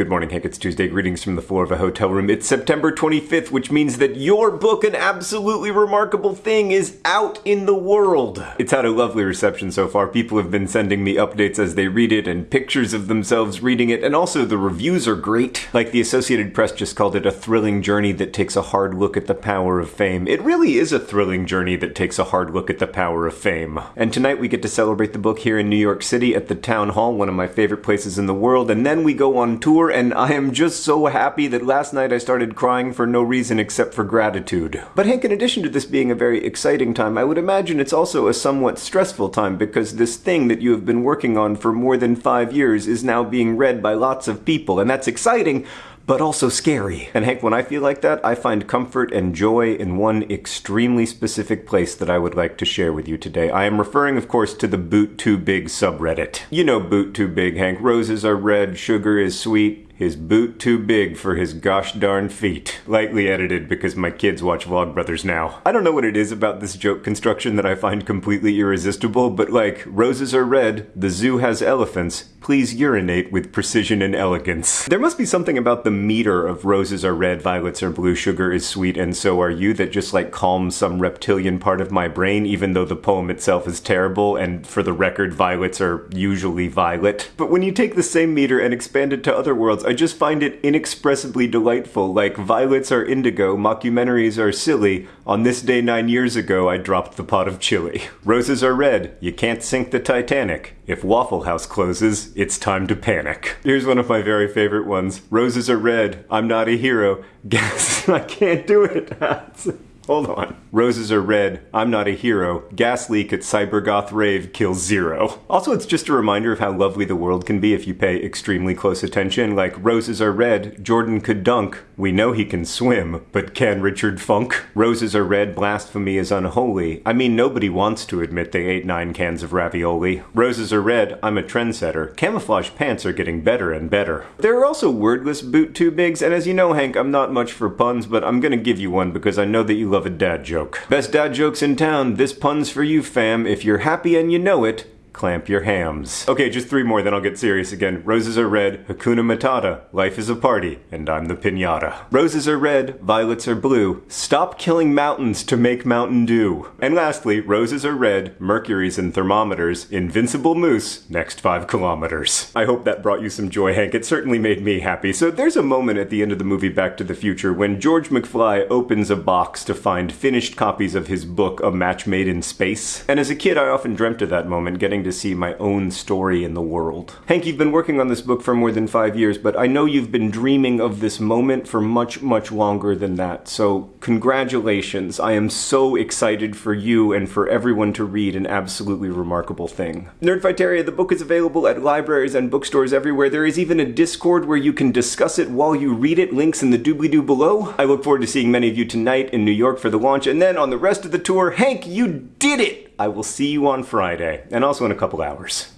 Good morning, Hank. It's Tuesday. Greetings from the floor of a hotel room. It's September 25th, which means that your book, An Absolutely Remarkable Thing, is out in the world. It's had a lovely reception so far. People have been sending me updates as they read it and pictures of themselves reading it, and also the reviews are great. Like the Associated Press just called it a thrilling journey that takes a hard look at the power of fame. It really is a thrilling journey that takes a hard look at the power of fame. And tonight we get to celebrate the book here in New York City at the Town Hall, one of my favorite places in the world, and then we go on tour and I am just so happy that last night I started crying for no reason except for gratitude. But Hank, in addition to this being a very exciting time, I would imagine it's also a somewhat stressful time because this thing that you have been working on for more than five years is now being read by lots of people, and that's exciting, but also scary. And Hank, when I feel like that, I find comfort and joy in one extremely specific place that I would like to share with you today. I am referring, of course, to the Boot Too Big subreddit. You know Boot Too Big, Hank. Roses are red, sugar is sweet, his boot too big for his gosh darn feet. Lightly edited because my kids watch Vlogbrothers now. I don't know what it is about this joke construction that I find completely irresistible, but like, roses are red, the zoo has elephants, please urinate with precision and elegance. There must be something about the meter of roses are red, violets are blue, sugar is sweet, and so are you that just like calms some reptilian part of my brain, even though the poem itself is terrible, and for the record, violets are usually violet. But when you take the same meter and expand it to other worlds, I just find it inexpressibly delightful. Like, violets are indigo, mockumentaries are silly. On this day nine years ago, I dropped the pot of chili. Roses are red, you can't sink the Titanic. If Waffle House closes, it's time to panic. Here's one of my very favorite ones. Roses are red, I'm not a hero. Guess I can't do it. Hold on. Roses are red. I'm not a hero. Gas leak at Cybergoth Rave kills zero. Also, it's just a reminder of how lovely the world can be if you pay extremely close attention. Like, roses are red. Jordan could dunk. We know he can swim, but can Richard Funk? Roses are red. Blasphemy is unholy. I mean, nobody wants to admit they ate nine cans of ravioli. Roses are red. I'm a trendsetter. Camouflage pants are getting better and better. There are also wordless boot too bigs, and as you know, Hank, I'm not much for puns, but I'm gonna give you one because I know that you love a dad joke. Best dad jokes in town. This pun's for you, fam. If you're happy and you know it, clamp your hams. Okay, just three more, then I'll get serious again. Roses are red, Hakuna Matata, life is a party, and I'm the pinata. Roses are red, violets are blue, stop killing mountains to make Mountain Dew. And lastly, roses are red, mercury's in thermometers, invincible moose, next five kilometers. I hope that brought you some joy, Hank. It certainly made me happy. So there's a moment at the end of the movie Back to the Future when George McFly opens a box to find finished copies of his book, A Match Made in Space. And as a kid, I often dreamt of that moment, getting to to see my own story in the world. Hank, you've been working on this book for more than five years, but I know you've been dreaming of this moment for much, much longer than that. So, congratulations. I am so excited for you and for everyone to read an absolutely remarkable thing. Nerdfighteria, the book is available at libraries and bookstores everywhere. There is even a Discord where you can discuss it while you read it. Links in the doobly-doo below. I look forward to seeing many of you tonight in New York for the launch, and then on the rest of the tour, Hank, you did it! I will see you on Friday, and also in a couple hours.